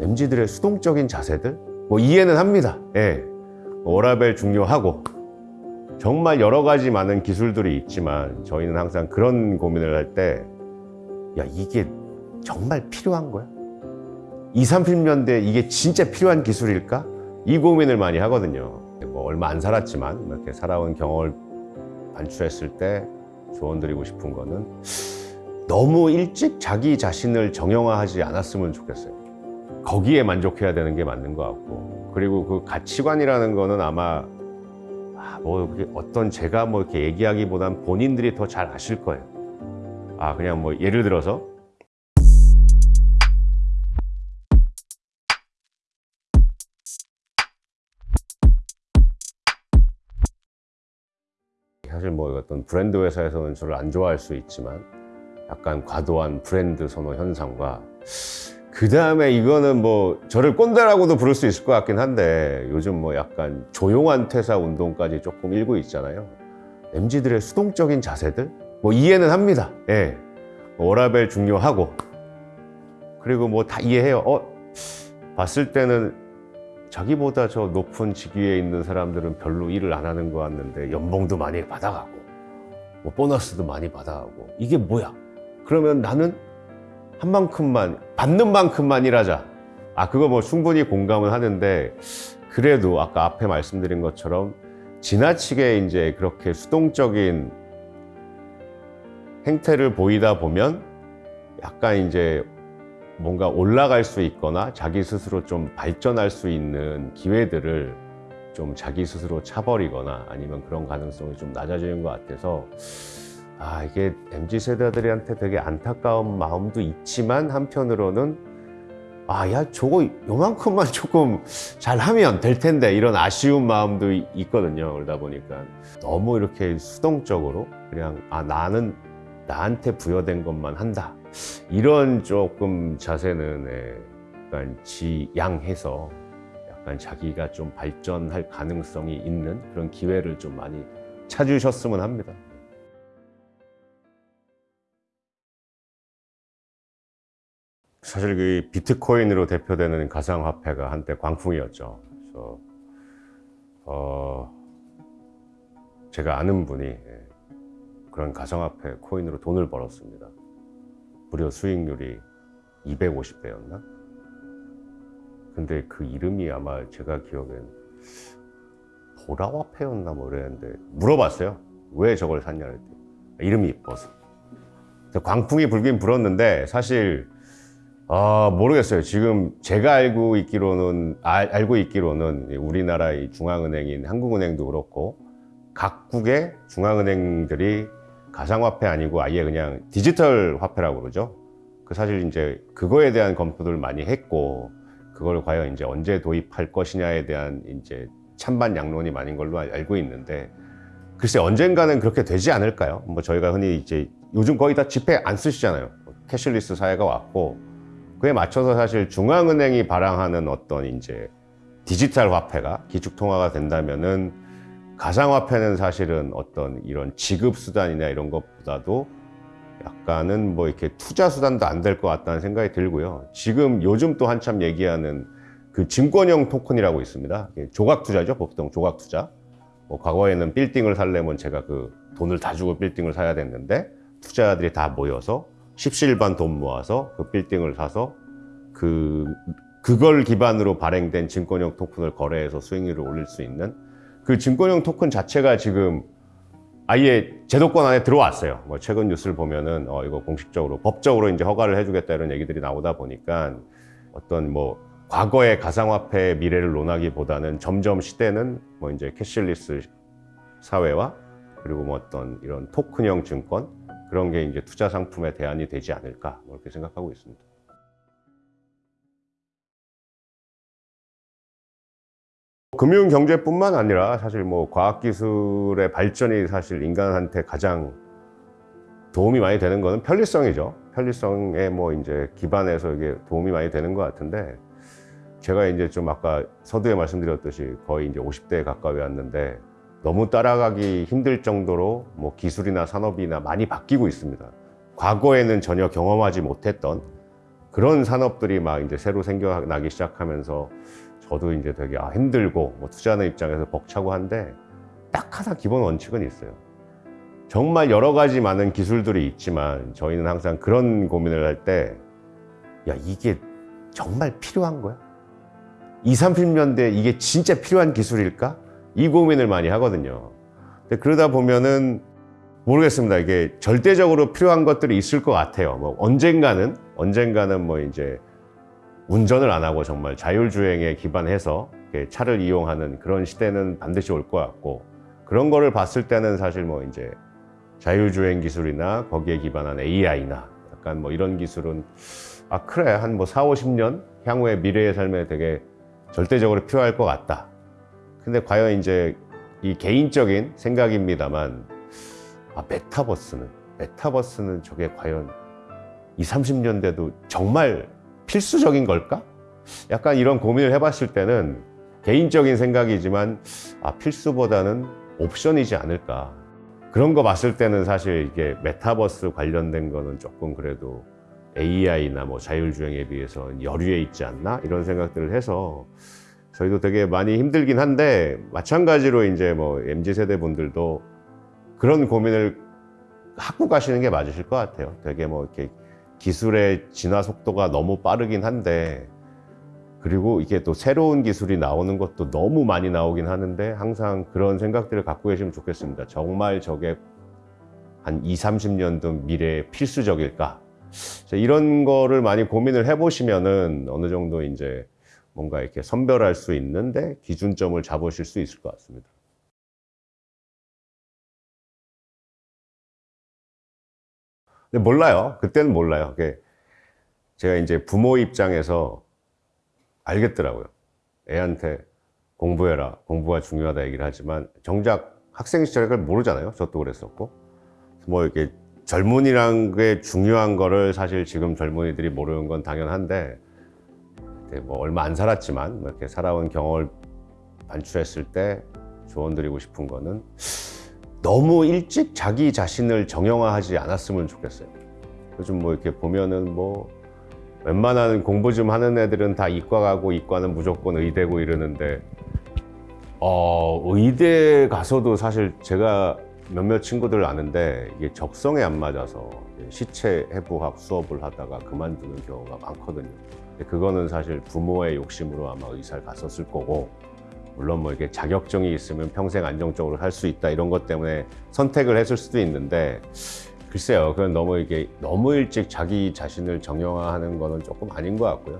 MZ들의 수동적인 자세들 뭐 이해는 합니다. 예. 워라벨 중요하고 정말 여러 가지 많은 기술들이 있지만 저희는 항상 그런 고민을 할 때 야 이게 정말 필요한 거야? 20, 30년대 이게 진짜 필요한 기술일까? 이 고민을 많이 하거든요. 뭐 얼마 안 살았지만 이렇게 살아온 경험을 반출했을 때 조언 드리고 싶은 거는 너무 일찍 자기 자신을 정형화하지 않았으면 좋겠어요. 거기에 만족해야 되는 게 맞는 것 같고 그리고 그 가치관이라는 거는 아마 아, 뭐 어떤 제가 뭐 이렇게 얘기하기보단 본인들이 더 잘 아실 거예요. 아 그냥 뭐 예를 들어서 사실 뭐 어떤 브랜드 회사에서는 저를 안 좋아할 수 있지만 약간 과도한 브랜드 선호 현상과 그 다음에 이거는 뭐 저를 꼰대라고도 부를 수 있을 것 같긴 한데 요즘 뭐 약간 조용한 퇴사 운동까지 조금 일고 있잖아요. MZ들의 수동적인 자세들 뭐 이해는 합니다. 예. 워라벨 중요하고 그리고 뭐 다 이해해요. 어 봤을 때는 자기보다 저 높은 직위에 있는 사람들은 별로 일을 안 하는 것 같는데 연봉도 많이 받아가고 뭐 보너스도 많이 받아가고 이게 뭐야? 그러면 나는 한 만큼만 받는 만큼만 일하자. 아 그거 뭐 충분히 공감은 하는데 그래도 아까 앞에 말씀드린 것처럼 지나치게 이제 그렇게 수동적인 행태를 보이다 보면 약간 이제 뭔가 올라갈 수 있거나 자기 스스로 좀 발전할 수 있는 기회들을 좀 자기 스스로 차버리거나 아니면 그런 가능성이 좀 낮아지는 것 같아서 아 이게 MZ 세대들한테 되게 안타까운 마음도 있지만 한편으로는 아 야 저거 요만큼만 조금 잘하면 될 텐데 이런 아쉬운 마음도 이- 있거든요 그러다 보니까 너무 이렇게 수동적으로 그냥 아 나는 나한테 부여된 것만 한다 이런 조금 자세는 예, 약간 지양해서 약간 자기가 좀 발전할 가능성이 있는 그런 기회를 좀 많이 찾으셨으면 합니다. 사실 그 비트코인으로 대표되는 가상화폐가 한때 광풍이었죠. 그래서 어, 제가 아는 분이 예, 그런 가상화폐 코인으로 돈을 벌었습니다. 무려 수익률이 250배였나? 근데 그 이름이 아마 제가 기억엔 보라화폐였나 뭐 그랬는데 물어봤어요. 왜 저걸 샀냐 그랬더니 이름이 이뻐서. 광풍이 불긴 불었는데 사실 아 모르겠어요. 지금 제가 알고 있기로는 알, 알고 있기로는 우리나라의 중앙은행인 한국은행도 그렇고 각국의 중앙은행들이 가상화폐 아니고 아예 그냥 디지털 화폐라고 그러죠. 그 사실 이제 그거에 대한 검토를 많이 했고 그걸 과연 이제 언제 도입할 것이냐에 대한 이제 찬반 양론이 많은 걸로 알- 알고 있는데 글쎄 언젠가는 그렇게 되지 않을까요? 뭐 저희가 흔히 이제 요즘 거의 다 지폐 안 쓰시잖아요. cashless 사회가 왔고 그에 맞춰서 사실 중앙은행이 발행하는 어떤 이제 디지털 화폐가 기축 통화가 된다면은 가상화폐는 사실은 어떤 이런 지급 수단이나 이런 것보다도 약간은 뭐 이렇게 투자 수단도 안 될 것 같다는 생각이 들고요. 지금 요즘 또 한참 얘기하는 그 증권형 토큰이라고 있습니다. 조각 투자죠, 보통 조각 투자. 뭐 과거에는 빌딩을 살려면 제가 그 돈을 다 주고 빌딩을 사야 됐는데 투자자들이 다 모여서 십시일반 돈 모아서 그 빌딩을 사서 그 그걸 기반으로 발행된 증권형 토큰을 거래해서 수익률을 올릴 수 있는 그 증권형 토큰 자체가 지금 아예 제도권 안에 들어왔어요. 뭐 최근 뉴스를 보면은 어 이거 공식적으로 법적으로 이제 허가를 해주겠다 이런 얘기들이 나오다 보니까 어떤 뭐 과거의 가상화폐의 미래를 논하기보다는 점점 시대는 뭐 이제 cashless 사회와 그리고 뭐 어떤 이런 토큰형 증권 그런 게 이제 투자 상품의 대안이 되지 않을까 뭐 이렇게 생각하고 있습니다. 금융 경제뿐만 아니라 사실 뭐 과학 기술의 발전이 사실 인간한테 가장 도움이 많이 되는 거는 편리성이죠. 편리성에 뭐 이제 기반해서 이게 도움이 많이 되는 것 같은데 제가 이제 좀 아까 서두에 말씀드렸듯이 거의 이제 50대에 가까이 왔는데 너무 따라가기 힘들 정도로 뭐 기술이나 산업이나 많이 바뀌고 있습니다. 과거에는 전혀 경험하지 못했던 그런 산업들이 막 이제 새로 생겨나기 시작하면서 저도 이제 되게 아, 힘들고 뭐 투자하는 입장에서 벅차고 한데 딱 하나 기본 원칙은 있어요. 정말 여러 가지 많은 기술들이 있지만 저희는 항상 그런 고민을 할 때 야, 이게 정말 필요한 거야? 20, 30년대에 이게 진짜 필요한 기술일까? 이 고민을 많이 하거든요. 근데 그러다 보면은 모르겠습니다. 이게 절대적으로 필요한 것들이 있을 것 같아요. 뭐 언젠가는 언젠가는 뭐 이제 운전을 안 하고 정말 자율주행에 기반해서 차를 이용하는 그런 시대는 반드시 올 것 같고 그런 거를 봤을 때는 사실 뭐 이제 자율주행 기술이나 거기에 기반한 AI나 약간 뭐 이런 기술은 아 그래 한 뭐 4, 50년 향후에 미래의 삶에 되게 절대적으로 필요할 것 같다. 근데 과연 이제 이 개인적인 생각입니다만 아 메타버스는 메타버스는 저게 과연 20, 30년대도 정말 필수적인 걸까? 약간 이런 고민을 해봤을 때는 개인적인 생각이지만 아 필수보다는 옵션이지 않을까 그런 거 봤을 때는 사실 이게 메타버스 관련된 거는 조금 그래도 AI나 뭐 자율주행에 비해서 여류에 있지 않나 이런 생각들을 해서 저희도 되게 많이 힘들긴 한데 마찬가지로 이제 뭐 MZ 세대 분들도 그런 고민을 하고 가시는 게 맞으실 것 같아요. 되게 뭐 이렇게 기술의 진화 속도가 너무 빠르긴 한데 그리고 이게 또 새로운 기술이 나오는 것도 너무 많이 나오긴 하는데 항상 그런 생각들을 갖고 계시면 좋겠습니다. 정말 저게 한 2, 30년도 미래에 필수적일까? 이런 거를 많이 고민을 해보시면은 어느 정도 이제 뭔가 이렇게 선별할 수 있는데 기준점을 잡으실 수 있을 것 같습니다. 근데 몰라요. 그때는 몰라요. 제가 이제 부모 입장에서 알겠더라고요. 애한테 공부해라. 공부가 중요하다 얘기를 하지만 정작 학생 시절에 그걸 모르잖아요. 저도 그랬었고. 뭐 이렇게 젊은이란 게 중요한 거를 사실 지금 젊은이들이 모르는 건 당연한데 그때 뭐 얼마 안 살았지만 뭐 이렇게 살아온 경험을 반출했을 때 조언 드리고 싶은 거는 너무 일찍 자기 자신을 정형화하지 않았으면 좋겠어요. 요즘 뭐 이렇게 보면은 뭐 웬만한 공부 좀 하는 애들은 다 이과 가고 이과는 무조건 의대고 이러는데 어 의대 가서도 사실 제가 몇몇 친구들 아는데 이게 적성에 안 맞아서 시체 해부학 수업을 하다가 그만두는 경우가 많거든요. 그거는 사실 부모의 욕심으로 아마 의사를 갔었을 거고 물론 뭐 이게 자격증이 있으면 평생 안정적으로 할 수 있다 이런 것 때문에 선택을 했을 수도 있는데 글쎄요 그건 너무 이게 너무 일찍 자기 자신을 정형화하는 거는 조금 아닌 것 같고요.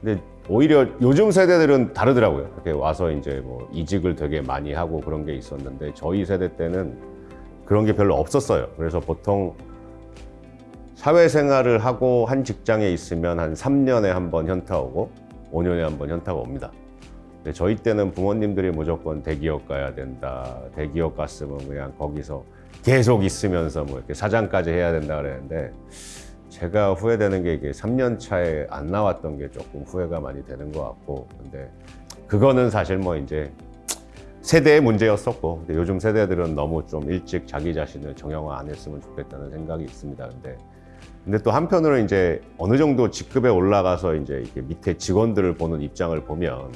근데 오히려 요즘 세대들은 다르더라고요. 이렇게 와서 이제 뭐 이직을 되게 많이 하고 그런 게 있었는데 저희 세대 때는 그런 게 별로 없었어요. 그래서 보통 사회생활을 하고 한 직장에 있으면 한 3년에 한 번 현타 오고 5년에 한 번 현타가 옵니다. 근데 저희 때는 부모님들이 무조건 대기업 가야 된다. 대기업 갔으면 그냥 거기서 계속 있으면서 뭐 이렇게 사장까지 해야 된다 그랬는데 제가 후회되는 게 이게 3년 차에 안 나왔던 게 조금 후회가 많이 되는 것 같고 근데 그거는 사실 뭐 이제 세대의 문제였었고 근데 요즘 세대들은 너무 좀 일찍 자기 자신을 정형화 안 했으면 좋겠다는 생각이 있습니다. 근데 근데 또 한편으로 이제 어느 정도 직급에 올라가서 이제 밑에 직원들을 보는 입장을 보면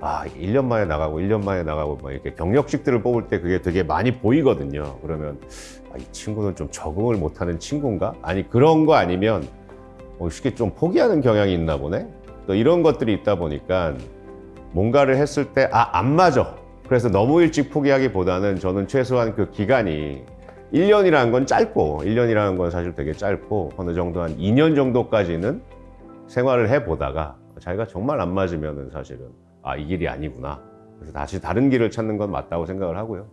아, 1년 만에 나가고 1년 만에 나가고 막 이렇게 경력직들을 뽑을 때 그게 되게 많이 보이거든요. 그러면 아, 이 친구는 좀 적응을 못하는 친구인가? 아니 그런 거 아니면 어, 쉽게 좀 포기하는 경향이 있나 보네. 또 이런 것들이 있다 보니까 뭔가를 했을 때 아 안 맞아. 그래서 너무 일찍 포기하기보다는 저는 최소한 그 기간이 1년이라는 건 짧고 1년이라는 건 사실 되게 짧고 어느 정도 한 2년 정도까지는 생활을 해보다가 자기가 정말 안 맞으면은 사실은 아, 이 길이 아니구나. 그래서 다시 다른 길을 찾는 건 맞다고 생각을 하고요.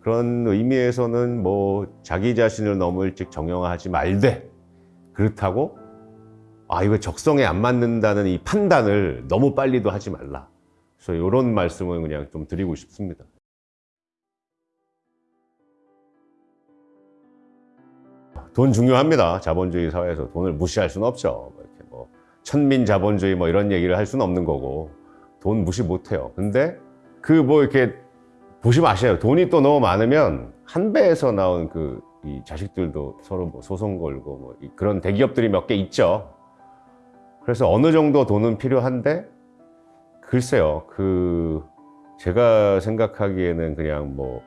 그런 의미에서는 뭐 자기 자신을 너무 일찍 정형화하지 말되 그렇다고 아, 이거 적성에 안 맞는다는 이 판단을 너무 빨리도 하지 말라. 그래서 이런 말씀을 그냥 좀 드리고 싶습니다. 돈 중요합니다. 자본주의 사회에서 돈을 무시할 수는 없죠. 뭐 이렇게 뭐 천민 자본주의 뭐 이런 얘기를 할 수는 없는 거고 돈 무시 못 해요. 근데 그 뭐 이렇게 보시면 아시아요. 돈이 또 너무 많으면 한 배에서 나온 그 이 자식들도 서로 뭐 소송 걸고 뭐 그런 대기업들이 몇 개 있죠. 그래서 어느 정도 돈은 필요한데 글쎄요 그 제가 생각하기에는 그냥 뭐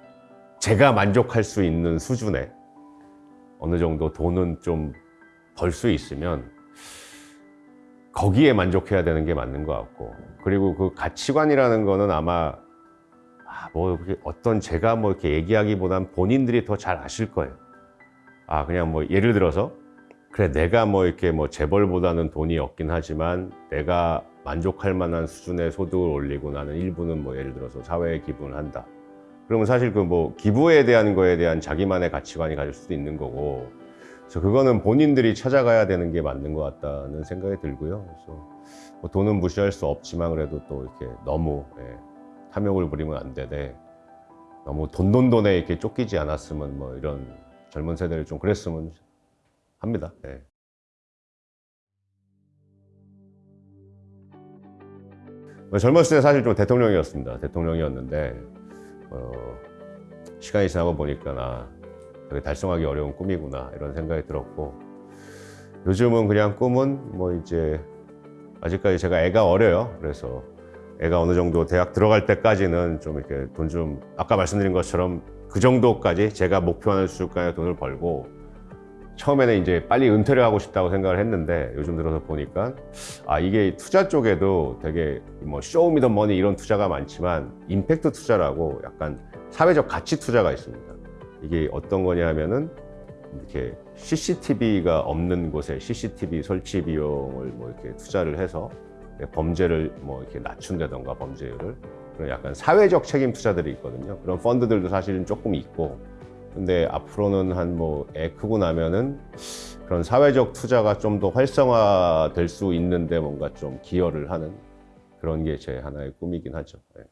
제가 만족할 수 있는 수준의 어느 정도 돈은 좀 벌 수 있으면 거기에 만족해야 되는 게 맞는 것 같고 그리고 그 가치관이라는 거는 아마 아, 뭐 어떤 제가 뭐 이렇게 얘기하기보단 본인들이 더 잘 아실 거예요. 아 그냥 뭐 예를 들어서 그래 내가 뭐 이렇게 뭐 재벌보다는 돈이 없긴 하지만 내가 만족할 만한 수준의 소득을 올리고 나는 일부는 뭐 예를 들어서 사회에 기부를 한다. 그러면 사실 그 뭐 기부에 대한 거에 대한 자기만의 가치관이 가질 수도 있는 거고 그래서 그거는 본인들이 찾아가야 되는 게 맞는 것 같다는 생각이 들고요. 그래서 뭐 돈은 무시할 수 없지만 그래도 또 이렇게 너무 예, 탐욕을 부리면 안 되되 너무 돈돈돈에 이렇게 쫓기지 않았으면 뭐 이런 젊은 세대를 좀 그랬으면 합니다. 예. 뭐 젊었을 때 사실 좀 대통령이었습니다. 대통령이었는데 어, 시간이 지나고 보니까 나 되게 달성하기 어려운 꿈이구나 이런 생각이 들었고 요즘은 그냥 꿈은 뭐 이제 아직까지 제가 애가 어려요. 그래서 애가 어느 정도 대학 들어갈 때까지는 좀 이렇게 돈 좀 아까 말씀드린 것처럼 그 정도까지 제가 목표하는 수준까지 돈을 벌고 처음에는 이제 빨리 은퇴를 하고 싶다고 생각을 했는데 요즘 들어서 보니까 아 이게 투자 쪽에도 되게 뭐 쇼미더머니 이런 투자가 많지만 임팩트 투자라고 약간 사회적 가치 투자가 있습니다. 이게 어떤 거냐 하면은 이렇게 CCTV가 없는 곳에 CCTV 설치 비용을 뭐 이렇게 투자를 해서 범죄를 뭐 이렇게 낮춘다던가 범죄율을 그런 약간 사회적 책임 투자들이 있거든요. 그런 펀드들도 사실은 조금 있고 근데 앞으로는 한 뭐 애 크고 나면은 그런 사회적 투자가 좀 더 활성화될 수 있는데 뭔가 좀 기여를 하는 그런 게 제 하나의 꿈이긴 하죠. 예.